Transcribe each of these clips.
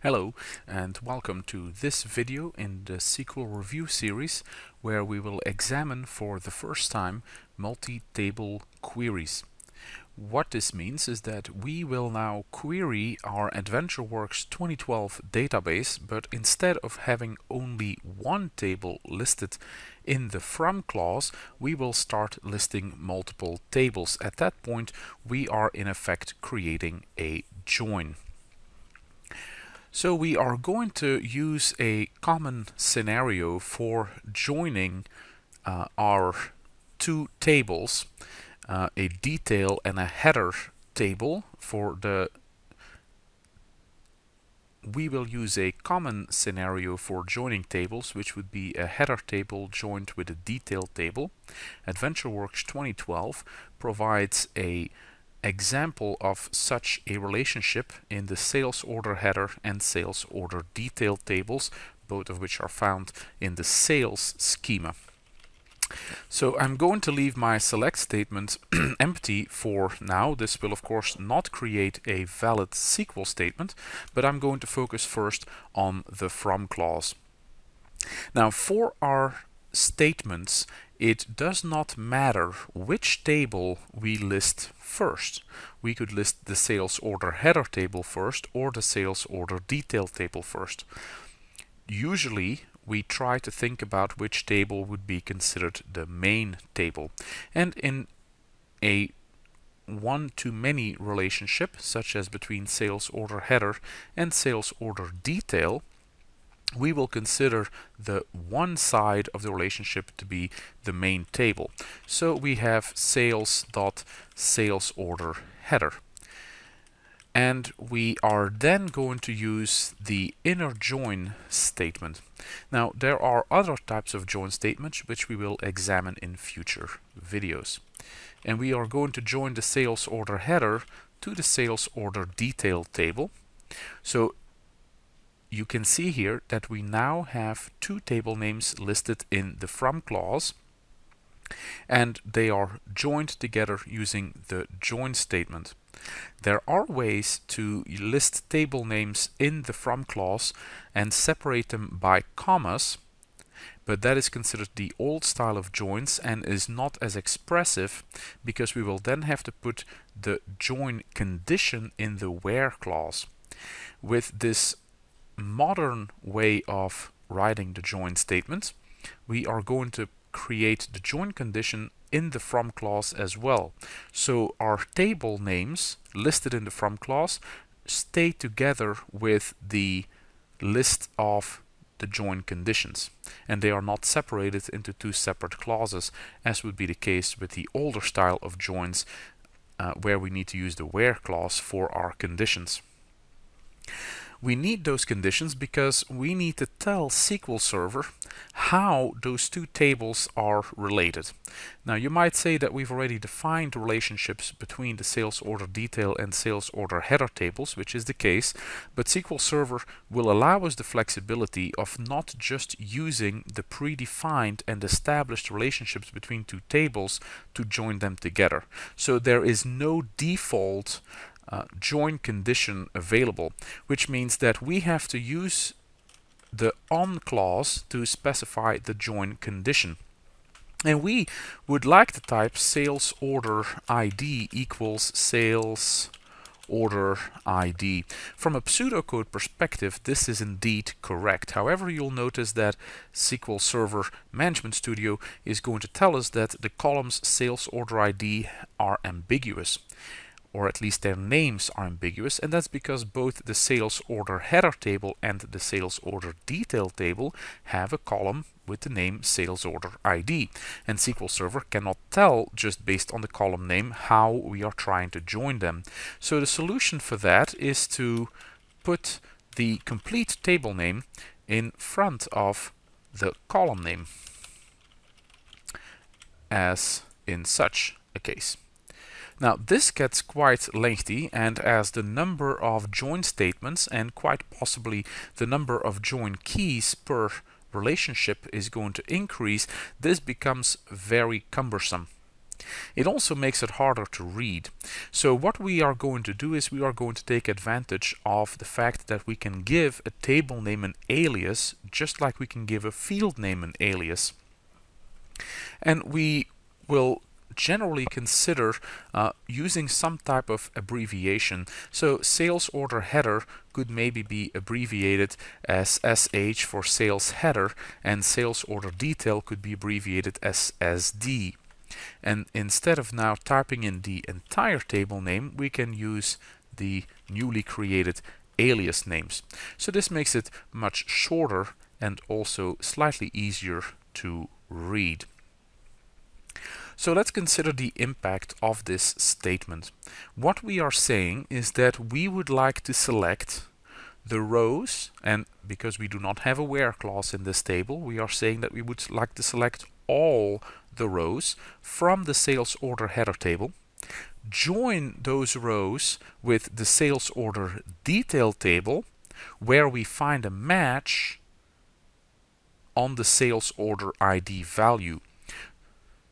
Hello and welcome to this video in the SQL review series where we will examine for the first time multi-table queries. What this means is that we will now query our AdventureWorks 2012 database but instead of having only one table listed in the from clause we will start listing multiple tables. At that point we are in effect creating a join. So we are going to use a common scenario for joining uh, our two tables, uh, a detail and a header table for the we will use a common scenario for joining tables, which would be a header table joined with a detail table. AdventureWorks 2012 provides a example of such a relationship in the sales order header and sales order detail tables, both of which are found in the sales schema. So I'm going to leave my select statement empty for now. This will of course not create a valid SQL statement, but I'm going to focus first on the from clause. Now for our statements, it does not matter which table we list first. We could list the sales order header table first or the sales order detail table first. Usually we try to think about which table would be considered the main table. And in a one-to-many relationship, such as between sales order header and sales order detail, we will consider the one side of the relationship to be the main table. So we have sales dot sales order header. And we are then going to use the inner join statement. Now there are other types of join statements which we will examine in future videos. And we are going to join the sales order header to the sales order detail table. So you can see here that we now have two table names listed in the from clause and they are joined together using the join statement. There are ways to list table names in the from clause and separate them by commas but that is considered the old style of joins and is not as expressive because we will then have to put the join condition in the where clause. With this modern way of writing the join statement, we are going to create the join condition in the from clause as well. So our table names listed in the from clause stay together with the list of the join conditions and they are not separated into two separate clauses as would be the case with the older style of joins uh, where we need to use the where clause for our conditions. We need those conditions because we need to tell SQL Server how those two tables are related. Now you might say that we've already defined relationships between the sales order detail and sales order header tables, which is the case, but SQL Server will allow us the flexibility of not just using the predefined and established relationships between two tables to join them together. So there is no default uh, join condition available, which means that we have to use the on clause to specify the join condition. And we would like to type sales order ID equals sales order ID. From a pseudocode perspective, this is indeed correct. However, you'll notice that SQL Server Management Studio is going to tell us that the columns sales order ID are ambiguous or at least their names are ambiguous and that's because both the sales order header table and the sales order detail table have a column with the name sales order ID and SQL Server cannot tell just based on the column name how we are trying to join them. So the solution for that is to put the complete table name in front of the column name as in such a case. Now this gets quite lengthy and as the number of join statements and quite possibly the number of join keys per relationship is going to increase, this becomes very cumbersome. It also makes it harder to read. So what we are going to do is we are going to take advantage of the fact that we can give a table name an alias just like we can give a field name an alias. And we will generally consider uh, using some type of abbreviation. So sales order header could maybe be abbreviated as SH for sales header and sales order detail could be abbreviated as SD. And instead of now typing in the entire table name, we can use the newly created alias names. So this makes it much shorter and also slightly easier to read. So let's consider the impact of this statement. What we are saying is that we would like to select the rows and because we do not have a where clause in this table we are saying that we would like to select all the rows from the sales order header table join those rows with the sales order detail table where we find a match on the sales order ID value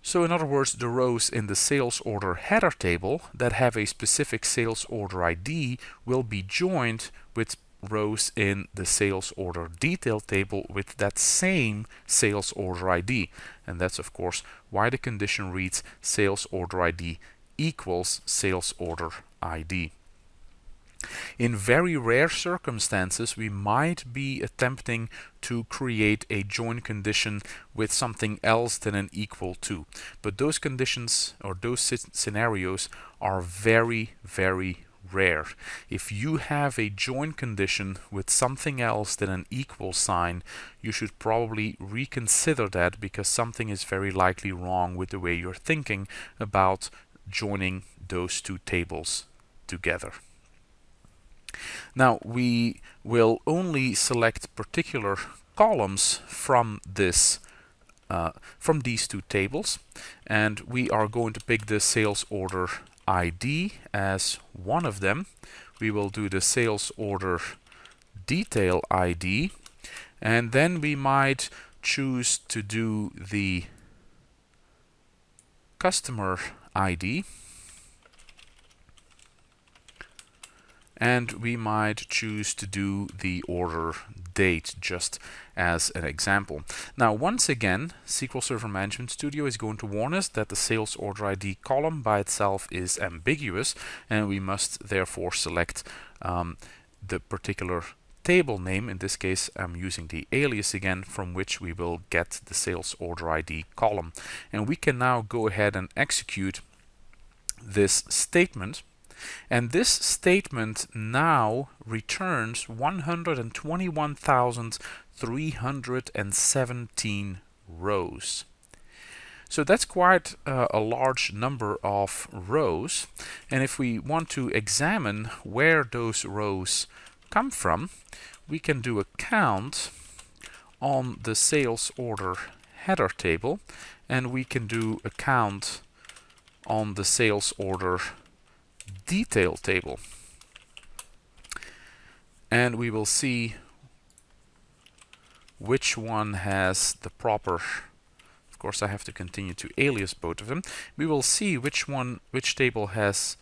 so in other words, the rows in the sales order header table that have a specific sales order ID will be joined with rows in the sales order detail table with that same sales order ID. And that's of course why the condition reads sales order ID equals sales order ID. In very rare circumstances, we might be attempting to create a join condition with something else than an equal to. But those conditions or those scenarios are very, very rare. If you have a join condition with something else than an equal sign, you should probably reconsider that because something is very likely wrong with the way you're thinking about joining those two tables together. Now we will only select particular columns from this uh, from these two tables and we are going to pick the sales order ID as one of them. We will do the sales order detail ID and then we might choose to do the customer ID and we might choose to do the order date just as an example. Now once again SQL Server Management Studio is going to warn us that the sales order ID column by itself is ambiguous and we must therefore select um, the particular table name, in this case I'm using the alias again, from which we will get the sales order ID column. And we can now go ahead and execute this statement and this statement now returns 121,317 rows. So that's quite uh, a large number of rows. And if we want to examine where those rows come from, we can do a count on the sales order header table and we can do a count on the sales order detail table. And we will see which one has the proper of course I have to continue to alias both of them we will see which one which table has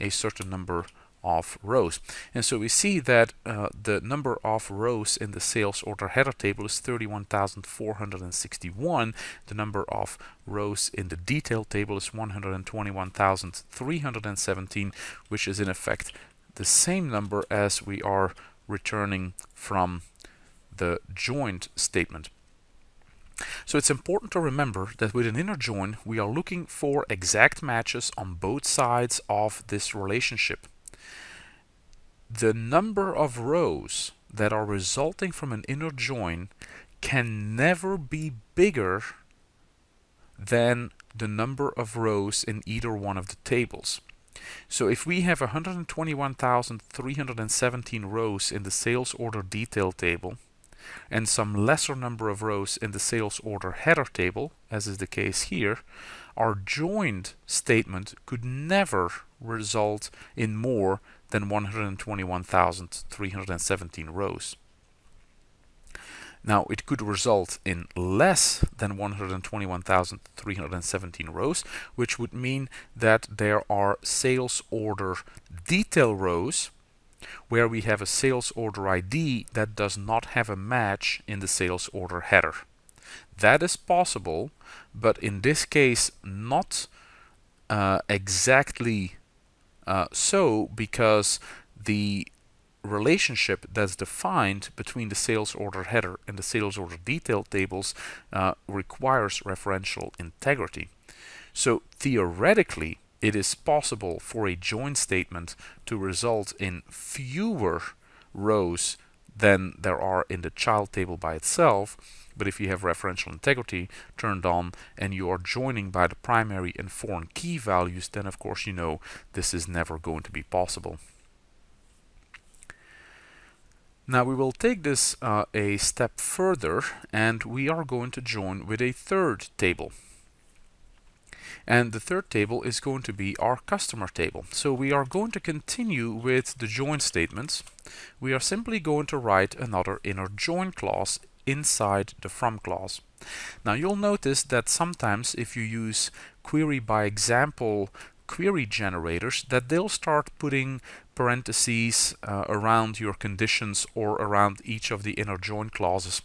a certain number of rows. And so we see that uh, the number of rows in the sales order header table is 31,461. The number of rows in the detail table is 121,317, which is in effect the same number as we are returning from the joined statement. So it's important to remember that with an inner join, we are looking for exact matches on both sides of this relationship the number of rows that are resulting from an inner join can never be bigger than the number of rows in either one of the tables. So if we have 121,317 rows in the sales order detail table and some lesser number of rows in the sales order header table, as is the case here, our joined statement could never result in more than 121,317 rows. Now it could result in less than 121,317 rows, which would mean that there are sales order detail rows where we have a sales order ID that does not have a match in the sales order header. That is possible, but in this case not uh, exactly uh, so because the relationship that's defined between the sales order header and the sales order detail tables uh, requires referential integrity. So theoretically, it is possible for a join statement to result in fewer rows than there are in the child table by itself. But if you have referential integrity turned on and you are joining by the primary and foreign key values, then of course you know this is never going to be possible. Now we will take this uh, a step further and we are going to join with a third table. And the third table is going to be our customer table. So we are going to continue with the join statements. We are simply going to write another inner join clause inside the from clause. Now you'll notice that sometimes if you use query by example query generators that they'll start putting parentheses uh, around your conditions or around each of the inner join clauses.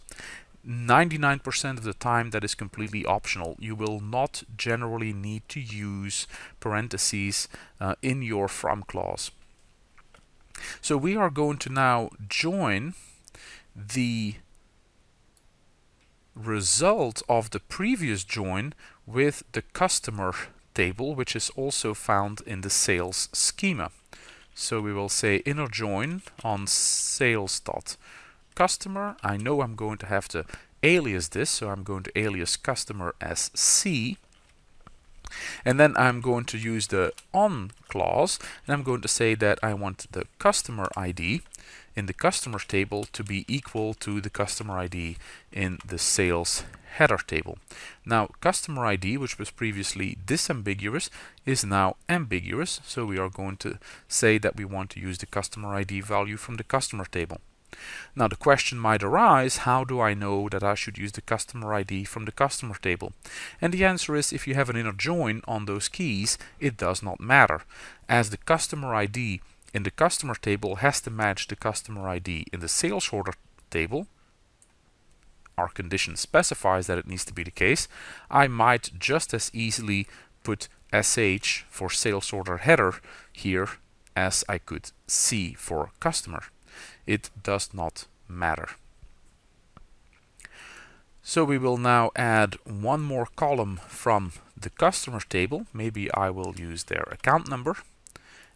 99% of the time that is completely optional. You will not generally need to use parentheses uh, in your from clause. So we are going to now join the result of the previous join with the customer table, which is also found in the sales schema. So we will say inner join on sales dot customer. I know I'm going to have to alias this, so I'm going to alias customer as C. And then I'm going to use the on clause, and I'm going to say that I want the customer ID in the customer table to be equal to the customer ID in the sales header table. Now customer ID which was previously disambiguous is now ambiguous so we are going to say that we want to use the customer ID value from the customer table. Now the question might arise, how do I know that I should use the customer ID from the customer table? And the answer is if you have an inner join on those keys, it does not matter. As the customer ID in the customer table has to match the customer ID in the sales order table, our condition specifies that it needs to be the case, I might just as easily put SH for sales order header here as I could C for customer. It does not matter. So we will now add one more column from the customer table. Maybe I will use their account number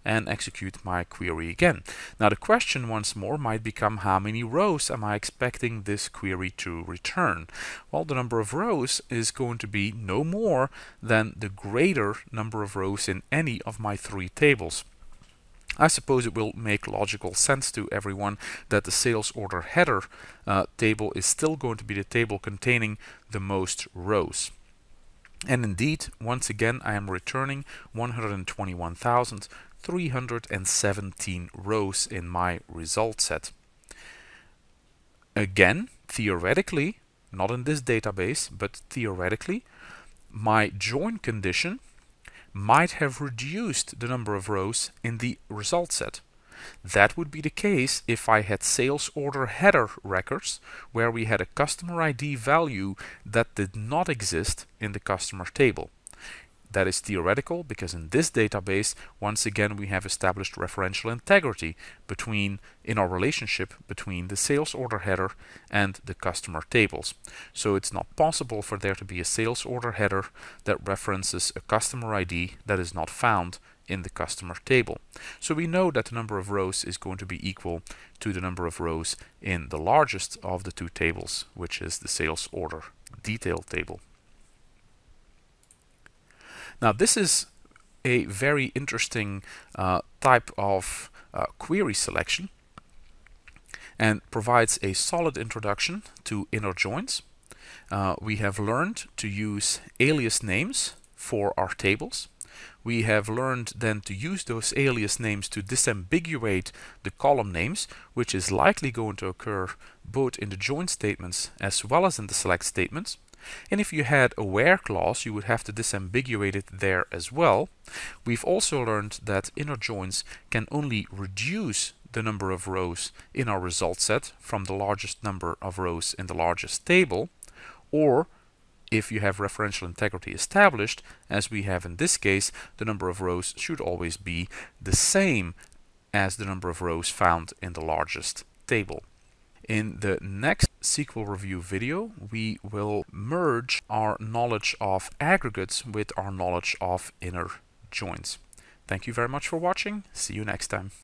and execute my query again. Now the question once more might become how many rows am I expecting this query to return? Well, the number of rows is going to be no more than the greater number of rows in any of my three tables. I suppose it will make logical sense to everyone that the sales order header uh, table is still going to be the table containing the most rows. And indeed, once again, I am returning 121,317 rows in my result set. Again, theoretically, not in this database, but theoretically, my join condition might have reduced the number of rows in the result set. That would be the case if I had sales order header records where we had a customer ID value that did not exist in the customer table. That is theoretical because in this database, once again, we have established referential integrity between in our relationship between the sales order header and the customer tables. So it's not possible for there to be a sales order header that references a customer ID that is not found in the customer table. So we know that the number of rows is going to be equal to the number of rows in the largest of the two tables, which is the sales order detail table. Now this is a very interesting uh, type of uh, query selection and provides a solid introduction to inner joins. Uh, we have learned to use alias names for our tables. We have learned then to use those alias names to disambiguate the column names, which is likely going to occur both in the join statements as well as in the select statements. And if you had a where clause, you would have to disambiguate it there as well. We've also learned that inner joins can only reduce the number of rows in our result set from the largest number of rows in the largest table, or if you have referential integrity established, as we have in this case, the number of rows should always be the same as the number of rows found in the largest table. In the next SQL review video, we will merge our knowledge of aggregates with our knowledge of inner joins. Thank you very much for watching. See you next time.